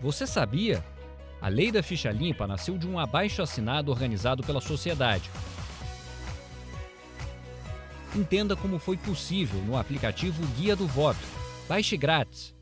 Você sabia? A lei da ficha limpa nasceu de um abaixo-assinado organizado pela sociedade. Entenda como foi possível no aplicativo Guia do Voto. Baixe grátis.